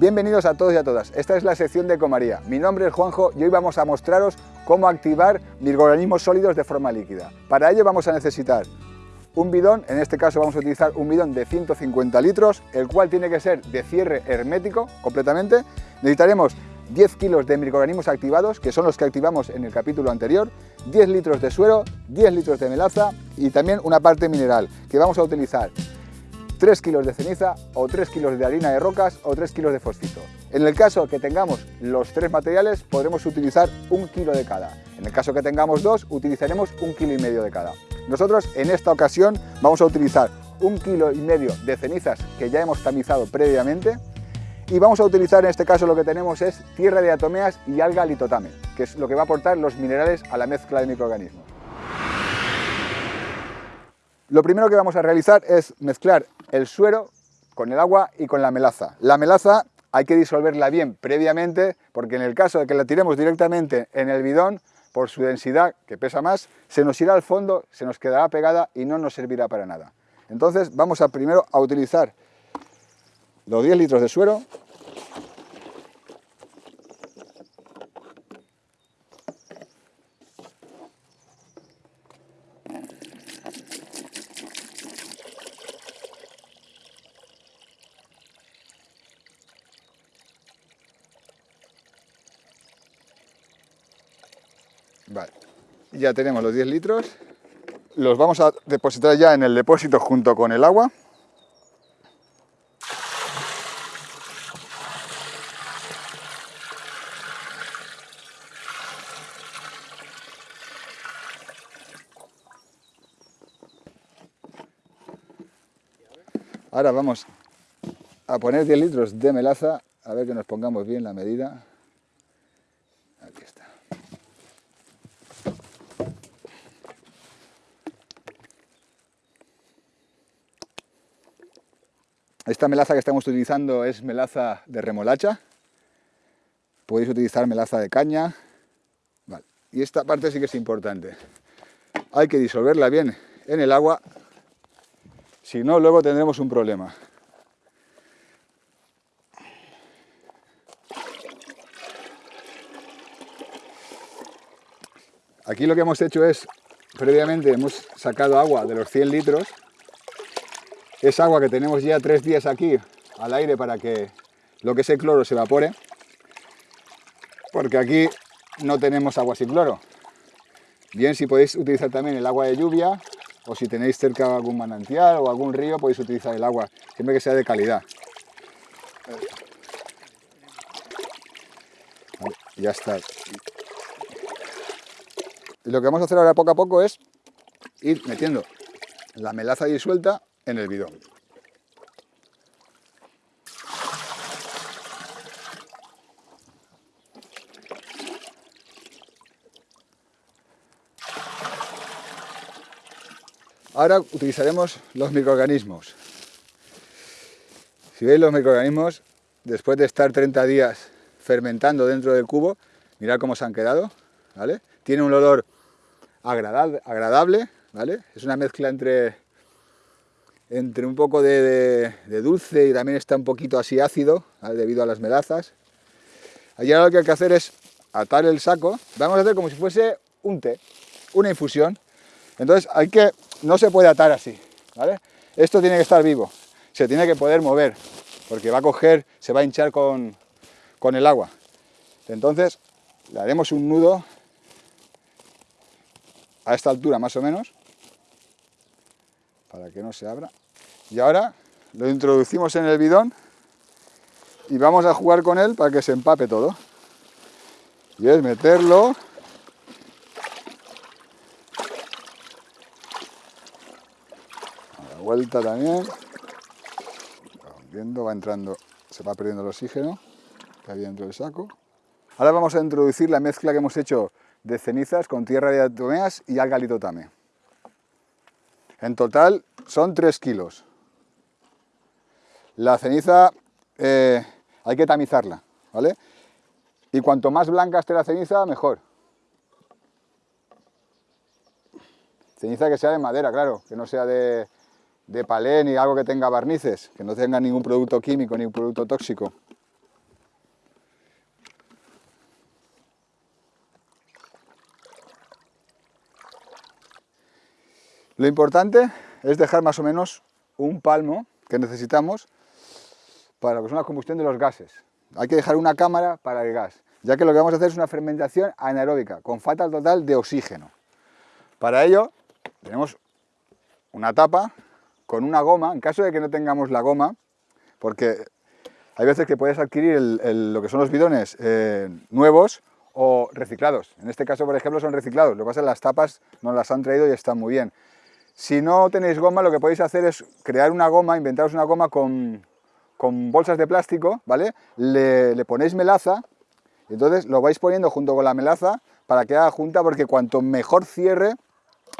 Bienvenidos a todos y a todas, esta es la sección de Ecomaría. Mi nombre es Juanjo y hoy vamos a mostraros cómo activar microorganismos sólidos de forma líquida. Para ello vamos a necesitar un bidón, en este caso vamos a utilizar un bidón de 150 litros, el cual tiene que ser de cierre hermético completamente. Necesitaremos 10 kilos de microorganismos activados, que son los que activamos en el capítulo anterior, 10 litros de suero, 10 litros de melaza y también una parte mineral, que vamos a utilizar 3 kilos de ceniza o 3 kilos de harina de rocas o 3 kilos de fosfito. En el caso que tengamos los tres materiales, podremos utilizar un kilo de cada. En el caso que tengamos dos, utilizaremos un kilo y medio de cada. Nosotros en esta ocasión vamos a utilizar un kilo y medio de cenizas que ya hemos tamizado previamente y vamos a utilizar en este caso lo que tenemos es tierra de atomeas y alga litotame, que es lo que va a aportar los minerales a la mezcla de microorganismos. Lo primero que vamos a realizar es mezclar el suero con el agua y con la melaza. La melaza hay que disolverla bien previamente porque en el caso de que la tiremos directamente en el bidón, por su densidad, que pesa más, se nos irá al fondo, se nos quedará pegada y no nos servirá para nada. Entonces vamos a primero a utilizar los 10 litros de suero. Vale, ya tenemos los 10 litros. Los vamos a depositar ya en el depósito junto con el agua. Ahora vamos a poner 10 litros de melaza, a ver que nos pongamos bien la medida. Esta melaza que estamos utilizando es melaza de remolacha. Podéis utilizar melaza de caña. Y esta parte sí que es importante. Hay que disolverla bien en el agua si no, luego tendremos un problema. Aquí lo que hemos hecho es, previamente hemos sacado agua de los 100 litros. Es agua que tenemos ya tres días aquí al aire para que lo que es el cloro se evapore. Porque aquí no tenemos agua sin cloro. Bien, si podéis utilizar también el agua de lluvia o si tenéis cerca algún manantial o algún río podéis utilizar el agua, siempre que sea de calidad. ya está. Lo que vamos a hacer ahora poco a poco es ir metiendo la melaza disuelta en el bidón. Ahora utilizaremos los microorganismos. Si veis los microorganismos, después de estar 30 días fermentando dentro del cubo, mirad cómo se han quedado, ¿vale? Tiene un olor agradable, ¿vale? Es una mezcla entre, entre un poco de, dulce y también está un poquito así ácido, debido a las melazas. Allí ahora lo que hay que hacer es atar el saco, vamos a hacer como si fuese un té, una infusión. Entonces hay que no se puede atar así, ¿vale? Esto tiene que estar vivo, se tiene que poder mover, porque va a coger, se va a hinchar con, con el agua. Entonces, le haremos un nudo a esta altura más o menos, para que no se abra. Y ahora lo introducimos en el bidón y vamos a jugar con él para que se empape todo. Y es meterlo vuelta también. viendo, va entrando, se va perdiendo el oxígeno que había dentro del saco. Ahora vamos a introducir la mezcla que hemos hecho de cenizas con tierra de atomeas y alga litotame. En total son 3 kilos. La ceniza eh, hay que tamizarla, ¿vale? Y cuanto más blanca esté la ceniza, mejor. Ceniza que sea de madera, claro, que no sea de, de palé ni algo que tenga barnices, que no tenga ningún producto químico ni un producto tóxico. Lo importante es dejar más o menos un palmo que necesitamos para lo que es una combustión de los gases. Hay que dejar una cámara para el gas, ya que lo que vamos a hacer es una fermentación anaeróbica, con falta total de oxígeno. Para ello, tenemos una tapa con una goma, en caso de que no tengamos la goma, porque hay veces que puedes adquirir lo que son los bidones eh, nuevos o reciclados. En este caso, por ejemplo, son reciclados. Lo que pasa es que las tapas nos las han traído y están muy bien. Si no tenéis goma, lo que podéis hacer es crear una goma, inventaros una goma con, bolsas de plástico, ¿vale? Le, ponéis melaza, entonces lo vais poniendo junto con la melaza para que haga junta, porque cuanto mejor cierre,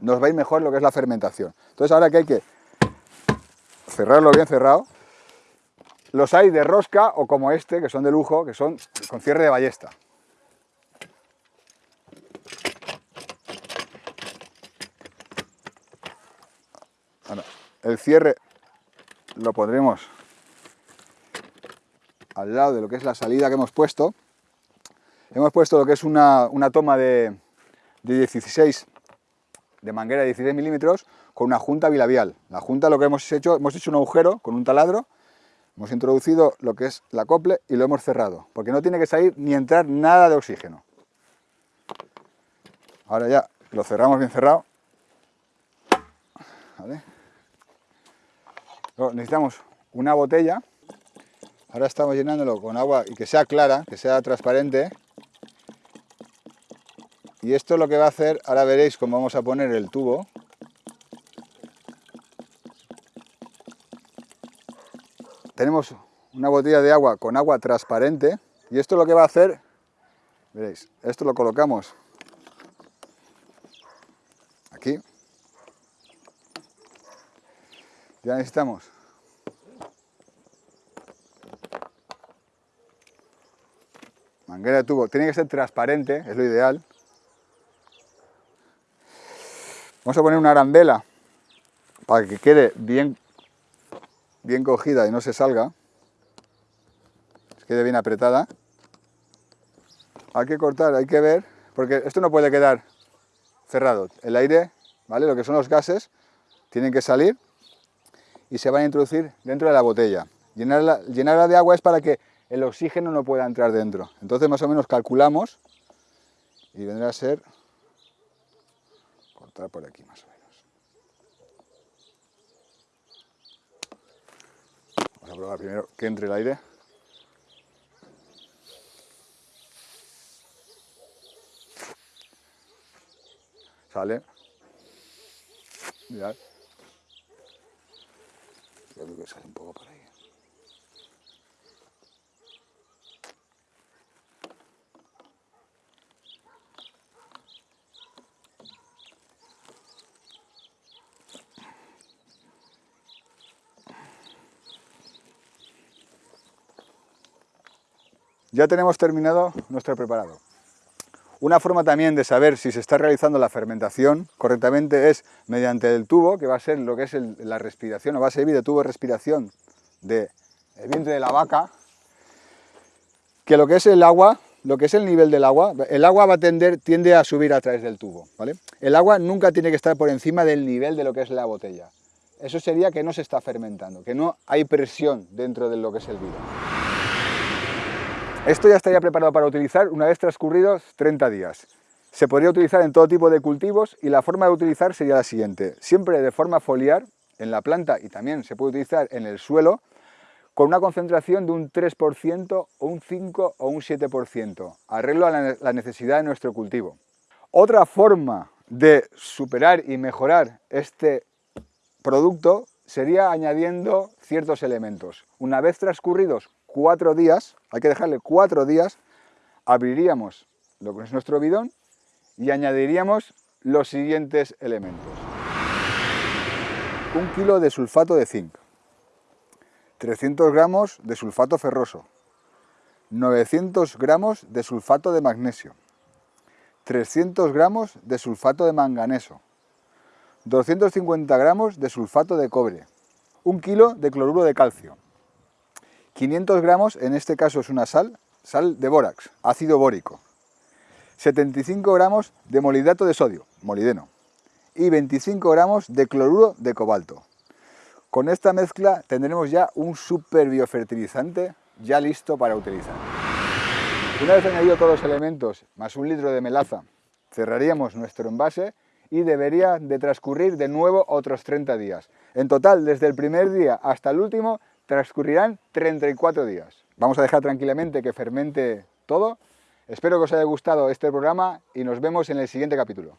nos va mejor lo que es la fermentación. Entonces ahora que hay que cerrarlo bien cerrado, los hay de rosca o como este, que son de lujo, que son con cierre de ballesta. el cierre lo pondremos al lado de lo que es la salida que hemos puesto. Hemos puesto lo que es una, toma de, 16, de manguera de 16 milímetros, con una junta bilabial. La junta lo que hemos hecho, hemos hecho un agujero con un taladro, hemos introducido lo que es la acople y lo hemos cerrado, porque no tiene que salir ni entrar nada de oxígeno. Ahora ya lo cerramos bien cerrado. Necesitamos una botella. Ahora estamos llenándolo con agua y que sea clara, que sea transparente. Y esto lo que va a hacer, ahora veréis cómo vamos a poner el tubo. Tenemos una botella de agua con agua transparente y esto lo que va a hacer, veréis, esto lo colocamos aquí Ya necesitamos tubo. Tiene que ser transparente, es lo ideal. Vamos a poner una arandela para que quede bien, bien cogida y no se salga. quede bien apretada. Hay que cortar, hay que ver, porque esto no puede quedar cerrado. El aire, ¿vale? Lo que son los gases, tienen que salir y se van a introducir dentro de la botella. Llenarla de agua es para que el oxígeno no pueda entrar dentro. Entonces más o menos calculamos y vendrá a ser cortar por aquí más o menos. Vamos a probar primero que entre el aire. Sale. Mirad que sale un poco por ahí. Ya tenemos terminado nuestro preparado. Una forma también de saber si se está realizando la fermentación correctamente es mediante el tubo, que va a ser lo que es la respiración, o va a servir de tubo de respiración del vientre de la vaca, que lo que es el agua, lo que es el nivel del agua, el agua va a tender, tiende a subir a través del tubo. El agua nunca tiene que estar por encima del nivel de lo que es la botella. Eso sería que no se está fermentando, que no hay presión dentro de lo que es el vino. Esto ya estaría preparado para utilizar una vez transcurridos 30 días. Se podría utilizar en todo tipo de cultivos y la forma de utilizar sería la siguiente. Siempre de forma foliar en la planta y también se puede utilizar en el suelo con una concentración de un 3%, un 5 o un 7%. Arreglo a la necesidad de nuestro cultivo. Otra forma de superar y mejorar este producto sería añadiendo ciertos elementos. Una vez transcurridos cuatro días, hay que dejarle cuatro días, abriríamos lo que es nuestro bidón y añadiríamos los siguientes elementos. Un kilo de sulfato de zinc, 300 gramos de sulfato ferroso, 900 gramos de sulfato de magnesio, 300 gramos de sulfato de manganeso, 250 gramos de sulfato de cobre, un kilo de cloruro de calcio, 500 gramos, en este caso es una sal, sal de bórax, ácido bórico. 75 gramos de molidato de sodio, molideno. y 25 gramos de cloruro de cobalto. Con esta mezcla tendremos ya un super biofertilizante ya listo para utilizar. Una vez añadido todos los elementos, más un litro de melaza, cerraríamos nuestro envase y debería de transcurrir de nuevo otros 30 días. En total, desde el primer día hasta el último, transcurrirán 34 días. Vamos a dejar tranquilamente que fermente todo. Espero que os haya gustado este programa y nos vemos en el siguiente capítulo.